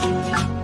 别。